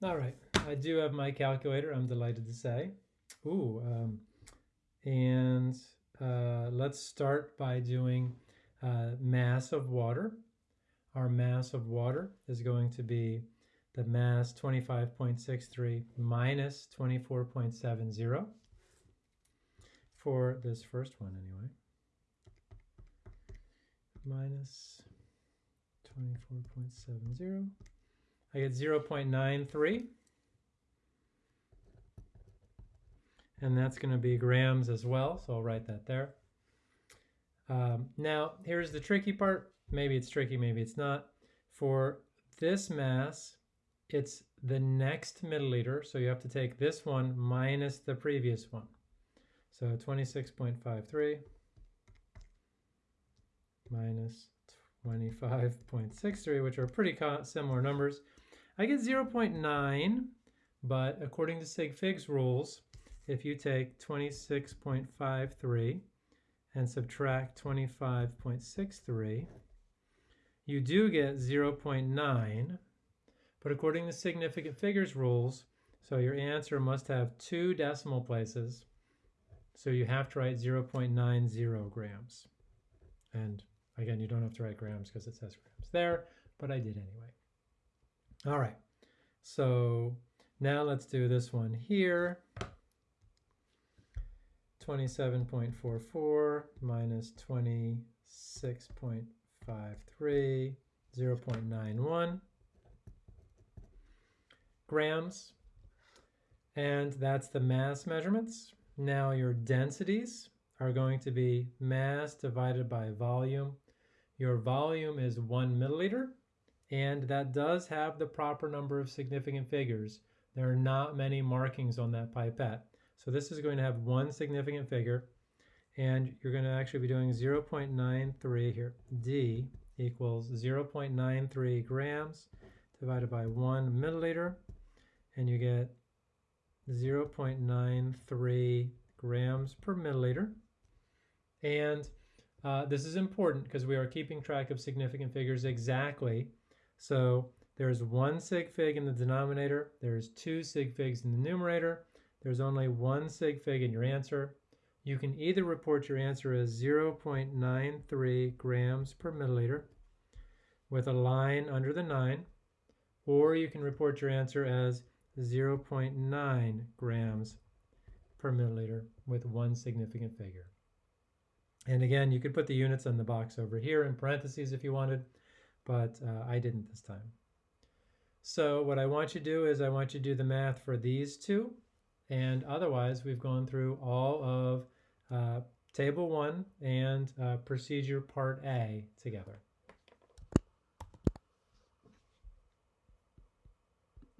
All right, I do have my calculator, I'm delighted to say. Ooh, um, and uh, let's start by doing uh, mass of water. Our mass of water is going to be the mass 25.63 minus 24.70 for this first one anyway. Minus 24.70. I get 0.93. And that's going to be grams as well, so I'll write that there. Um, now, here's the tricky part. Maybe it's tricky, maybe it's not. For this mass, it's the next milliliter, so you have to take this one minus the previous one. So 26.53 minus 25.63, which are pretty similar numbers. I get 0.9, but according to sig figs rules, if you take 26.53 and subtract 25.63, you do get 0.9, but according to significant figures rules, so your answer must have two decimal places, so you have to write 0.90 grams. And again, you don't have to write grams because it says grams there, but I did anyway. All right, so now let's do this one here. 27.44 minus 26.53, 0.91 grams. And that's the mass measurements. Now your densities are going to be mass divided by volume. Your volume is one milliliter and that does have the proper number of significant figures. There are not many markings on that pipette. So this is going to have one significant figure, and you're going to actually be doing 0.93 here. D equals 0.93 grams divided by 1 milliliter, and you get 0.93 grams per milliliter. And uh, this is important because we are keeping track of significant figures exactly so there's one sig fig in the denominator, there's two sig figs in the numerator, there's only one sig fig in your answer. You can either report your answer as 0.93 grams per milliliter with a line under the 9, or you can report your answer as 0.9 grams per milliliter with one significant figure. And again, you could put the units on the box over here in parentheses if you wanted but uh, I didn't this time. So what I want you to do is I want you to do the math for these two, and otherwise we've gone through all of uh, table one and uh, procedure part A together.